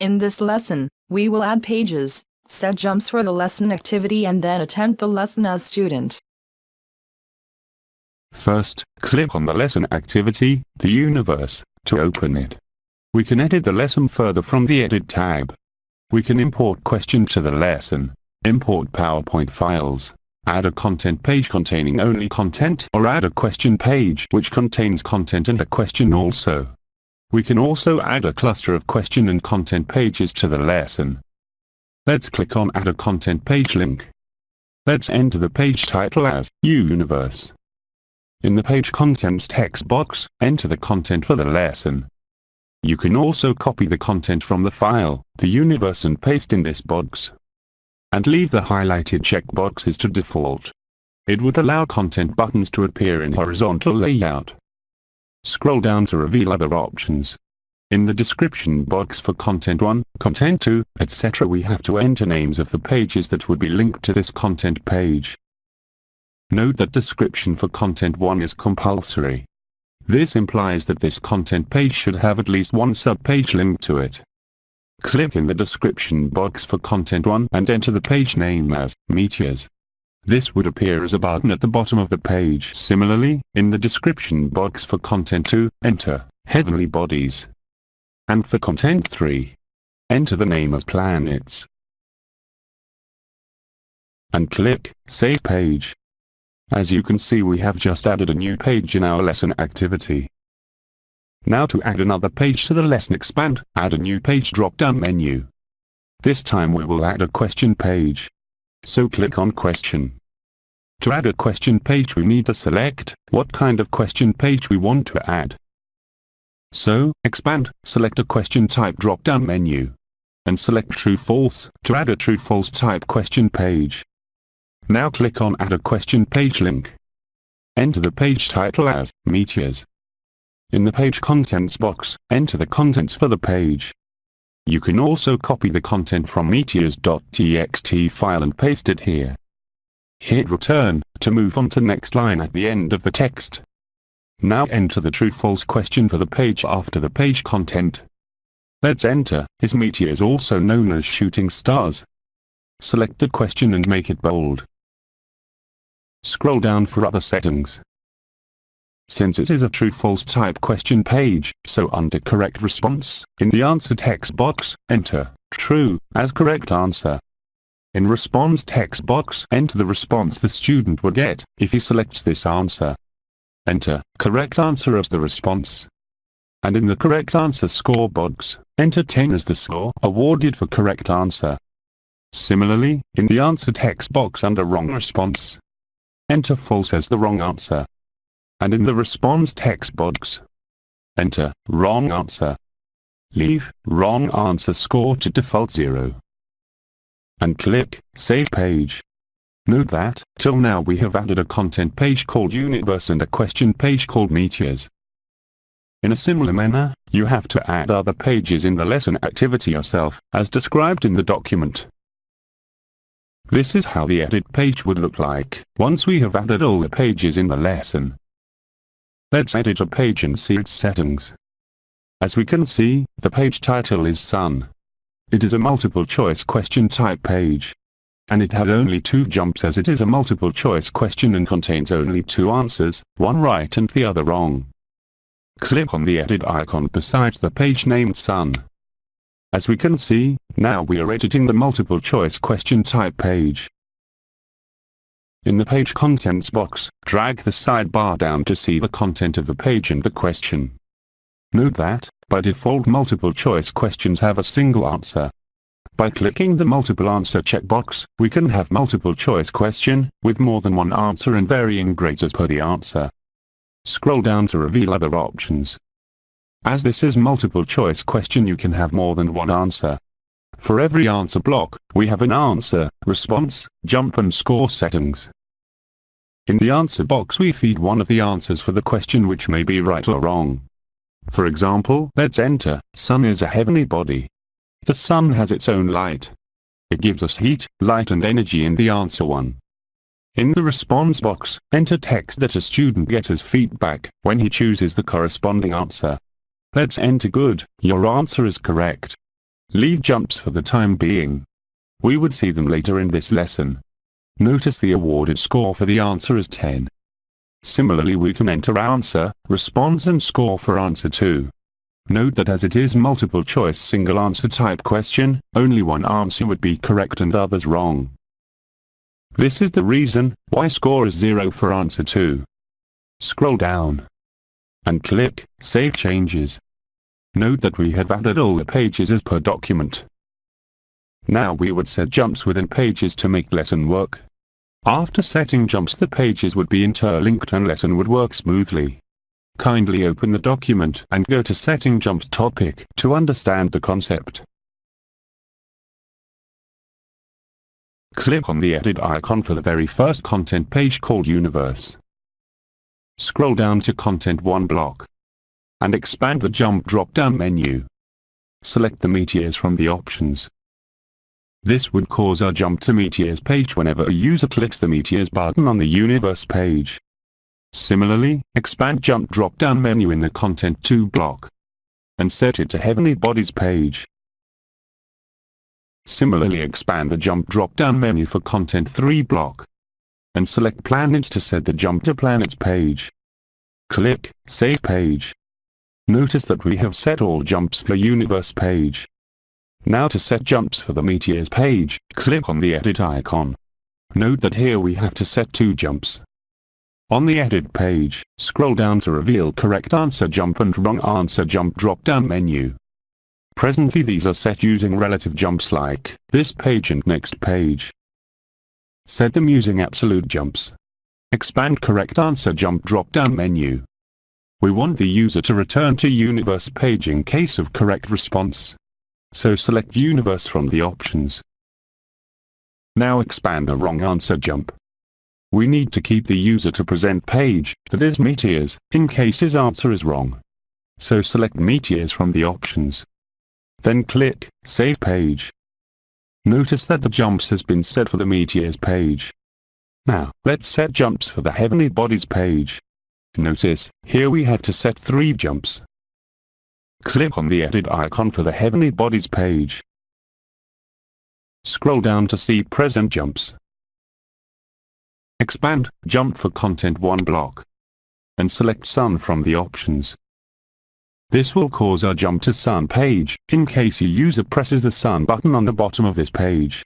In this lesson, we will add pages, set jumps for the lesson activity and then attempt the lesson as student. First, click on the lesson activity, the universe, to open it. We can edit the lesson further from the Edit tab. We can import question to the lesson, import PowerPoint files, add a content page containing only content or add a question page which contains content and a question also. We can also add a cluster of question and content pages to the lesson. Let's click on Add a Content Page link. Let's enter the page title as Universe. In the page contents text box, enter the content for the lesson. You can also copy the content from the file, the universe and paste in this box. And leave the highlighted checkboxes to default. It would allow content buttons to appear in horizontal layout. Scroll down to reveal other options. In the description box for Content 1, Content 2, etc. we have to enter names of the pages that would be linked to this content page. Note that description for Content 1 is compulsory. This implies that this content page should have at least one subpage linked to it. Click in the description box for Content 1 and enter the page name as Meteors. This would appear as a button at the bottom of the page. Similarly, in the description box for Content 2, enter Heavenly Bodies. And for Content 3, enter the name of planets. And click Save Page. As you can see we have just added a new page in our lesson activity. Now to add another page to the lesson expand, add a new page drop-down menu. This time we will add a question page. So click on question. To add a question page we need to select what kind of question page we want to add. So, expand, select a question type drop-down menu. And select true-false to add a true-false type question page. Now click on add a question page link. Enter the page title as Meteors. In the page contents box, enter the contents for the page. You can also copy the content from meteors.txt file and paste it here. Hit return, to move on to next line at the end of the text. Now enter the true-false question for the page after the page content. Let's enter, is meteors also known as shooting stars? Select the question and make it bold. Scroll down for other settings. Since it is a true-false type question page, so under correct response, in the answer text box, enter true as correct answer. In response text box, enter the response the student would get if he selects this answer. Enter correct answer as the response. And in the correct answer score box, enter 10 as the score awarded for correct answer. Similarly, in the answer text box under wrong response, enter false as the wrong answer. And in the response text box, enter wrong answer. Leave wrong answer score to default 0 and click Save Page. Note that, till now we have added a content page called Universe and a question page called Meteors. In a similar manner, you have to add other pages in the lesson activity yourself, as described in the document. This is how the edit page would look like, once we have added all the pages in the lesson. Let's edit a page and see its settings. As we can see, the page title is Sun. It is a multiple choice question type page. And it has only two jumps as it is a multiple choice question and contains only two answers, one right and the other wrong. Click on the edit icon beside the page named Sun. As we can see, now we are editing the multiple choice question type page. In the page contents box, drag the sidebar down to see the content of the page and the question. Note that, by default multiple choice questions have a single answer. By clicking the multiple answer checkbox, we can have multiple choice question, with more than one answer and varying grades as per the answer. Scroll down to reveal other options. As this is multiple choice question you can have more than one answer. For every answer block, we have an answer, response, jump and score settings. In the answer box we feed one of the answers for the question which may be right or wrong. For example, let's enter, sun is a heavenly body. The sun has its own light. It gives us heat, light and energy in the answer one. In the response box, enter text that a student gets as feedback when he chooses the corresponding answer. Let's enter good, your answer is correct. Leave jumps for the time being. We would see them later in this lesson. Notice the awarded score for the answer is 10. Similarly we can enter answer, response and score for answer 2. Note that as it is multiple choice single answer type question, only one answer would be correct and others wrong. This is the reason why score is 0 for answer 2. Scroll down and click Save Changes. Note that we have added all the pages as per document. Now we would set jumps within pages to make lesson work. After setting jumps the pages would be interlinked and lesson would work smoothly. Kindly open the document and go to setting jumps topic to understand the concept. Click on the edit icon for the very first content page called Universe. Scroll down to Content 1 block and expand the jump drop-down menu. Select the meteors from the options. This would cause our jump to meteors page whenever a user clicks the meteors button on the universe page. Similarly, expand jump drop-down menu in the Content 2 block and set it to Heavenly Bodies page. Similarly expand the jump drop-down menu for Content 3 block and select Planets to set the jump to Planets page. Click Save Page. Notice that we have set all jumps for Universe page. Now to set jumps for the Meteors page, click on the Edit icon. Note that here we have to set two jumps. On the Edit page, scroll down to reveal correct answer jump and wrong answer jump drop-down menu. Presently these are set using relative jumps like this page and next page. Set them using absolute jumps. Expand correct answer jump drop-down menu. We want the user to return to universe page in case of correct response. So select universe from the options. Now expand the wrong answer jump. We need to keep the user to present page, that is meteors, in case his answer is wrong. So select meteors from the options. Then click Save Page. Notice that the jumps has been set for the meteors page. Now, let's set jumps for the heavenly bodies page. Notice, here we have to set three jumps. Click on the edit icon for the heavenly bodies page. Scroll down to see present jumps. Expand jump for content 1 block. And select sun from the options. This will cause our jump to Sun page, in case your user presses the Sun button on the bottom of this page.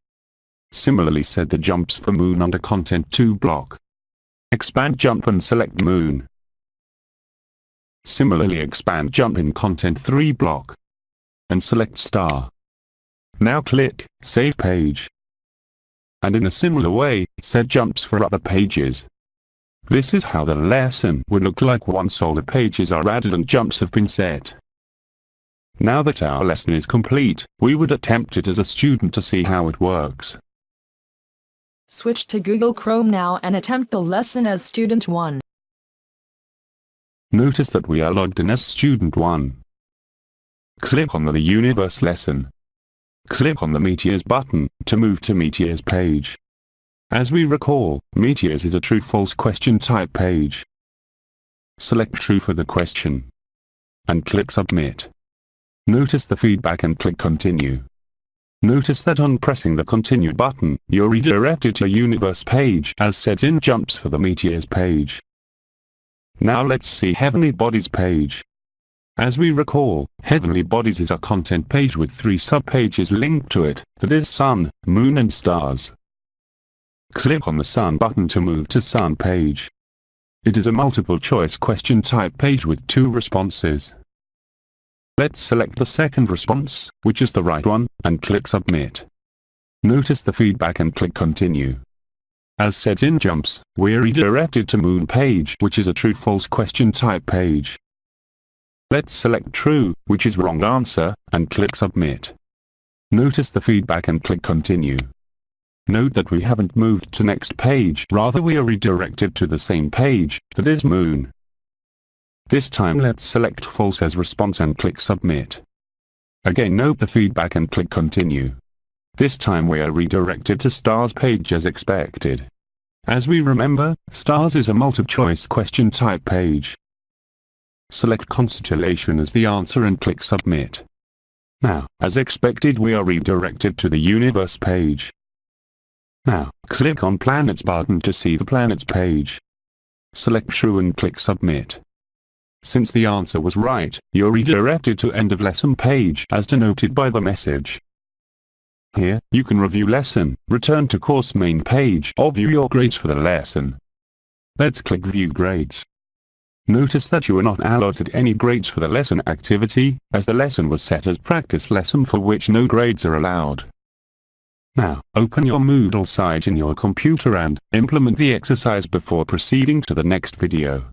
Similarly set the jumps for Moon under Content 2 block. Expand jump and select Moon. Similarly expand jump in Content 3 block. And select Star. Now click Save Page. And in a similar way, set jumps for other pages. This is how the lesson would look like once all the pages are added and jumps have been set. Now that our lesson is complete, we would attempt it as a student to see how it works. Switch to Google Chrome now and attempt the lesson as Student 1. Notice that we are logged in as Student 1. Click on the Universe lesson. Click on the Meteors button to move to Meteors page. As we recall, Meteors is a true-false question type page. Select True for the question. And click Submit. Notice the feedback and click Continue. Notice that on pressing the Continue button, you're redirected to Universe page as set in jumps for the Meteors page. Now let's see Heavenly Bodies page. As we recall, Heavenly Bodies is a content page with three subpages linked to it, that is Sun, Moon and Stars. Click on the Sun button to move to Sun page. It is a multiple choice question type page with two responses. Let's select the second response, which is the right one, and click Submit. Notice the feedback and click Continue. As set in jumps, we're redirected to Moon page, which is a true-false question type page. Let's select True, which is wrong answer, and click Submit. Notice the feedback and click Continue. Note that we haven't moved to next page, rather we are redirected to the same page, that is Moon. This time let's select false as response and click submit. Again note the feedback and click continue. This time we are redirected to stars page as expected. As we remember, stars is a multiple-choice question type page. Select constellation as the answer and click submit. Now, as expected we are redirected to the universe page. Now, click on Planets button to see the Planets page. Select True and click Submit. Since the answer was right, you're redirected to end of lesson page as denoted by the message. Here, you can review lesson, return to course main page or view your grades for the lesson. Let's click View Grades. Notice that you are not allotted any grades for the lesson activity, as the lesson was set as practice lesson for which no grades are allowed. Now, open your Moodle site in your computer and implement the exercise before proceeding to the next video.